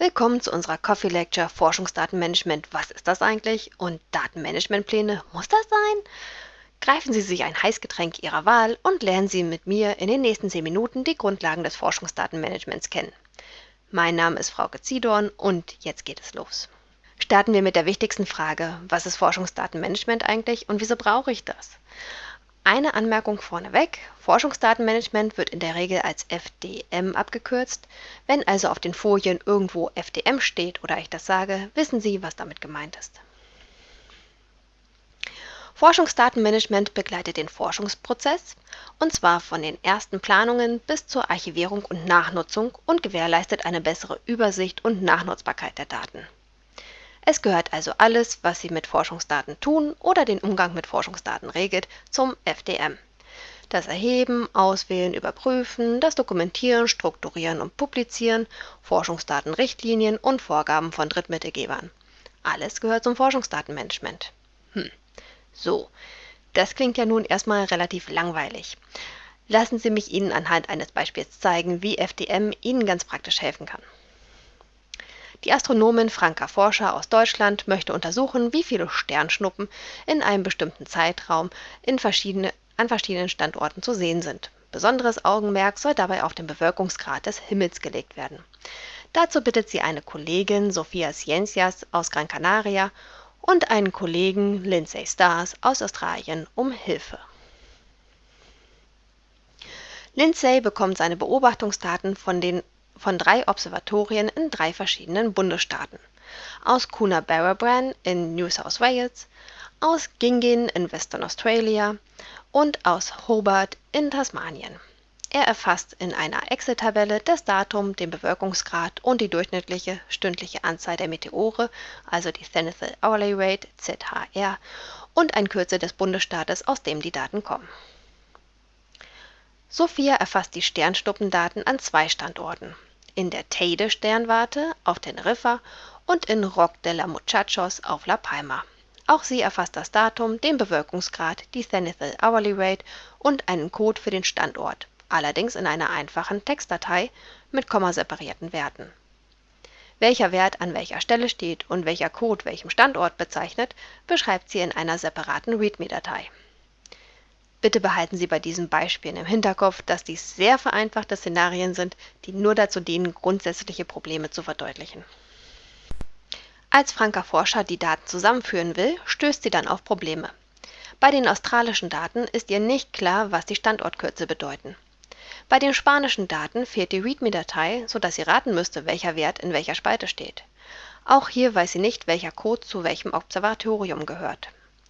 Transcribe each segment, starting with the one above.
Willkommen zu unserer Coffee Lecture Forschungsdatenmanagement. Was ist das eigentlich? Und Datenmanagementpläne, muss das sein? Greifen Sie sich ein Heißgetränk Ihrer Wahl und lernen Sie mit mir in den nächsten 10 Minuten die Grundlagen des Forschungsdatenmanagements kennen. Mein Name ist Frau Zidorn und jetzt geht es los. Starten wir mit der wichtigsten Frage. Was ist Forschungsdatenmanagement eigentlich und wieso brauche ich das? Eine Anmerkung vorneweg. Forschungsdatenmanagement wird in der Regel als FDM abgekürzt. Wenn also auf den Folien irgendwo FDM steht oder ich das sage, wissen Sie, was damit gemeint ist. Forschungsdatenmanagement begleitet den Forschungsprozess, und zwar von den ersten Planungen bis zur Archivierung und Nachnutzung und gewährleistet eine bessere Übersicht und Nachnutzbarkeit der Daten. Es gehört also alles, was Sie mit Forschungsdaten tun oder den Umgang mit Forschungsdaten regelt, zum FDM. Das Erheben, Auswählen, Überprüfen, das Dokumentieren, Strukturieren und Publizieren, Forschungsdatenrichtlinien und Vorgaben von Drittmittelgebern. Alles gehört zum Forschungsdatenmanagement. Hm. So, das klingt ja nun erstmal relativ langweilig. Lassen Sie mich Ihnen anhand eines Beispiels zeigen, wie FDM Ihnen ganz praktisch helfen kann. Die Astronomin Franka Forscher aus Deutschland möchte untersuchen, wie viele Sternschnuppen in einem bestimmten Zeitraum verschiedene, an verschiedenen Standorten zu sehen sind. Besonderes Augenmerk soll dabei auf den Bewölkungsgrad des Himmels gelegt werden. Dazu bittet sie eine Kollegin Sofia Ciencias aus Gran Canaria und einen Kollegen Lindsay Stars aus Australien um Hilfe. Lindsay bekommt seine Beobachtungsdaten von den von drei Observatorien in drei verschiedenen Bundesstaaten: aus Coonabarabran in New South Wales, aus Gingin in Western Australia und aus Hobart in Tasmanien. Er erfasst in einer Excel-Tabelle das Datum, den Bewölkungsgrad und die durchschnittliche stündliche Anzahl der Meteore, also die Zenithal Hourly Rate (ZHR) und ein Kürzel des Bundesstaates, aus dem die Daten kommen. Sophia erfasst die Sternschnuppendaten an zwei Standorten in der Teide-Sternwarte auf Teneriffa und in Rock de la Muchachos auf La Palma. Auch sie erfasst das Datum, den Bewölkungsgrad, die Zenithal Hourly Rate und einen Code für den Standort, allerdings in einer einfachen Textdatei mit kommaseparierten Werten. Welcher Wert an welcher Stelle steht und welcher Code welchem Standort bezeichnet, beschreibt sie in einer separaten README-Datei. Bitte behalten Sie bei diesen Beispielen im Hinterkopf, dass dies sehr vereinfachte Szenarien sind, die nur dazu dienen, grundsätzliche Probleme zu verdeutlichen. Als Franka Forscher die Daten zusammenführen will, stößt sie dann auf Probleme. Bei den australischen Daten ist ihr nicht klar, was die Standortkürzel bedeuten. Bei den spanischen Daten fehlt die README-Datei, sodass sie raten müsste, welcher Wert in welcher Spalte steht. Auch hier weiß sie nicht, welcher Code zu welchem Observatorium gehört.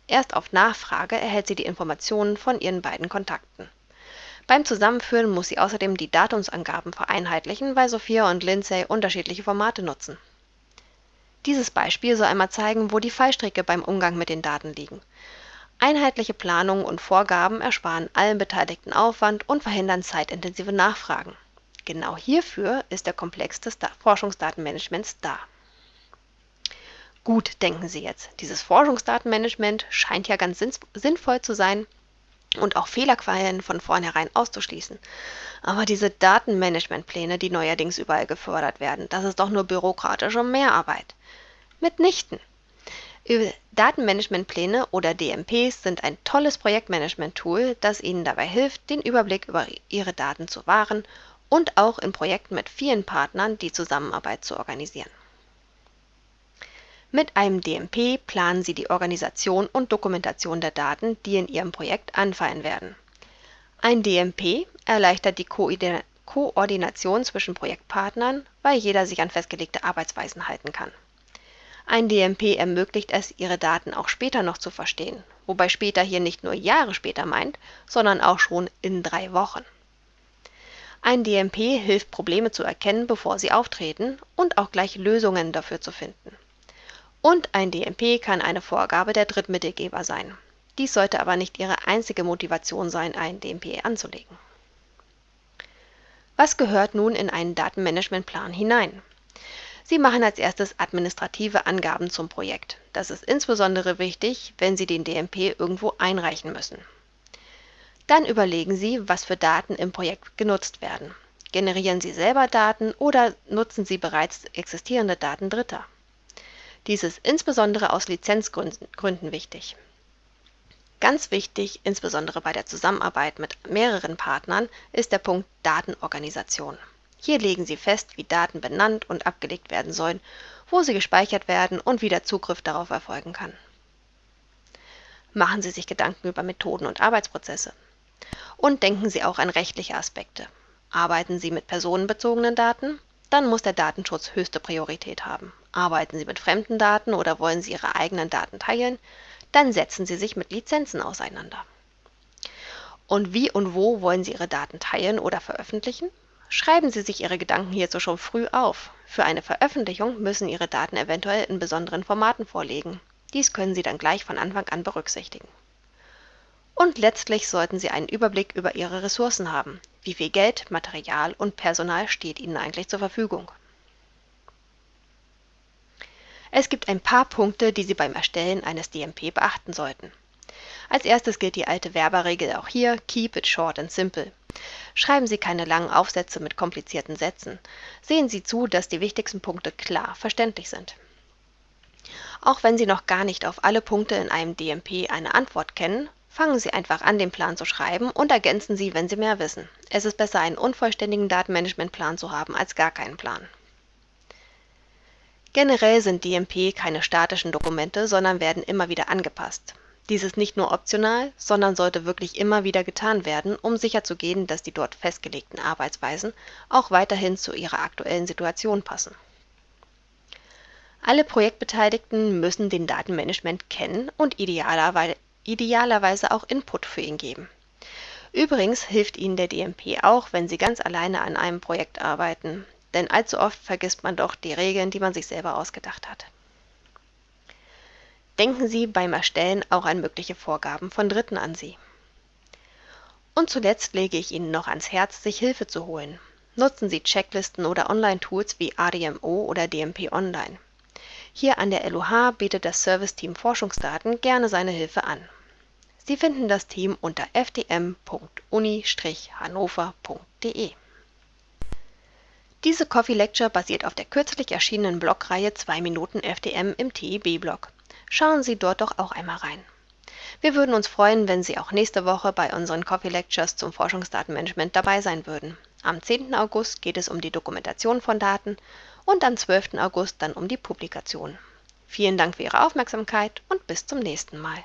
Erst auf Nachfrage erhält sie die Informationen von ihren beiden Kontakten. Beim Zusammenführen muss sie außerdem die Datumsangaben vereinheitlichen, weil Sophia und Lindsay unterschiedliche Formate nutzen. Dieses Beispiel soll einmal zeigen, wo die Fallstricke beim Umgang mit den Daten liegen. Einheitliche Planungen und Vorgaben ersparen allen Beteiligten Aufwand und verhindern zeitintensive Nachfragen. Genau hierfür ist der Komplex des Forschungsdatenmanagements da. Gut, denken Sie jetzt, dieses Forschungsdatenmanagement scheint ja ganz sinnvoll zu sein und auch Fehlerquellen von vornherein auszuschließen. Aber diese Datenmanagementpläne, die neuerdings überall gefördert werden, das ist doch nur bürokratische Mehrarbeit. Mitnichten. Datenmanagementpläne oder DMPs sind ein tolles Projektmanagement-Tool, das Ihnen dabei hilft, den Überblick über Ihre Daten zu wahren und auch in Projekten mit vielen Partnern die Zusammenarbeit zu organisieren. Mit einem DMP planen Sie die Organisation und Dokumentation der Daten, die in Ihrem Projekt anfallen werden. Ein DMP erleichtert die Koordination zwischen Projektpartnern, weil jeder sich an festgelegte Arbeitsweisen halten kann. Ein DMP ermöglicht es, Ihre Daten auch später noch zu verstehen, wobei später hier nicht nur Jahre später meint, sondern auch schon in drei Wochen. Ein DMP hilft, Probleme zu erkennen, bevor sie auftreten und auch gleich Lösungen dafür zu finden. Und ein DMP kann eine Vorgabe der Drittmittelgeber sein. Dies sollte aber nicht Ihre einzige Motivation sein, einen DMP anzulegen. Was gehört nun in einen Datenmanagementplan hinein? Sie machen als erstes administrative Angaben zum Projekt. Das ist insbesondere wichtig, wenn Sie den DMP irgendwo einreichen müssen. Dann überlegen Sie, was für Daten im Projekt genutzt werden. Generieren Sie selber Daten oder nutzen Sie bereits existierende Daten Dritter? Dies ist insbesondere aus Lizenzgründen wichtig. Ganz wichtig, insbesondere bei der Zusammenarbeit mit mehreren Partnern, ist der Punkt Datenorganisation. Hier legen Sie fest, wie Daten benannt und abgelegt werden sollen, wo sie gespeichert werden und wie der Zugriff darauf erfolgen kann. Machen Sie sich Gedanken über Methoden und Arbeitsprozesse. Und denken Sie auch an rechtliche Aspekte. Arbeiten Sie mit personenbezogenen Daten? Dann muss der Datenschutz höchste Priorität haben. Arbeiten Sie mit fremden Daten oder wollen Sie Ihre eigenen Daten teilen? dann setzen Sie sich mit Lizenzen auseinander. Und wie und wo wollen Sie Ihre Daten teilen oder veröffentlichen? Schreiben Sie sich Ihre Gedanken hierzu schon früh auf. Für eine Veröffentlichung müssen Ihre Daten eventuell in besonderen Formaten vorliegen. Dies können Sie dann gleich von Anfang an berücksichtigen. Und letztlich sollten Sie einen Überblick über Ihre Ressourcen haben. Wie viel Geld, Material und Personal steht Ihnen eigentlich zur Verfügung? Es gibt ein paar Punkte, die Sie beim Erstellen eines DMP beachten sollten. Als erstes gilt die alte Werberregel auch hier, keep it short and simple. Schreiben Sie keine langen Aufsätze mit komplizierten Sätzen. Sehen Sie zu, dass die wichtigsten Punkte klar verständlich sind. Auch wenn Sie noch gar nicht auf alle Punkte in einem DMP eine Antwort kennen, fangen Sie einfach an, den Plan zu schreiben und ergänzen Sie, wenn Sie mehr wissen. Es ist besser, einen unvollständigen Datenmanagementplan zu haben, als gar keinen Plan. Generell sind DMP keine statischen Dokumente, sondern werden immer wieder angepasst. Dies ist nicht nur optional, sondern sollte wirklich immer wieder getan werden, um sicherzugehen, dass die dort festgelegten Arbeitsweisen auch weiterhin zu ihrer aktuellen Situation passen. Alle Projektbeteiligten müssen den Datenmanagement kennen und idealerweise, idealerweise auch Input für ihn geben. Übrigens hilft Ihnen der DMP auch, wenn Sie ganz alleine an einem Projekt arbeiten denn allzu oft vergisst man doch die Regeln, die man sich selber ausgedacht hat. Denken Sie beim Erstellen auch an mögliche Vorgaben von Dritten an Sie. Und zuletzt lege ich Ihnen noch ans Herz, sich Hilfe zu holen. Nutzen Sie Checklisten oder Online-Tools wie ADMO oder DMP Online. Hier an der LUH bietet das Serviceteam Forschungsdaten gerne seine Hilfe an. Sie finden das Team unter fdm.uni-hannover.de. Diese Coffee Lecture basiert auf der kürzlich erschienenen Blogreihe 2 Minuten FDM im TIB-Blog. Schauen Sie dort doch auch einmal rein. Wir würden uns freuen, wenn Sie auch nächste Woche bei unseren Coffee Lectures zum Forschungsdatenmanagement dabei sein würden. Am 10. August geht es um die Dokumentation von Daten und am 12. August dann um die Publikation. Vielen Dank für Ihre Aufmerksamkeit und bis zum nächsten Mal.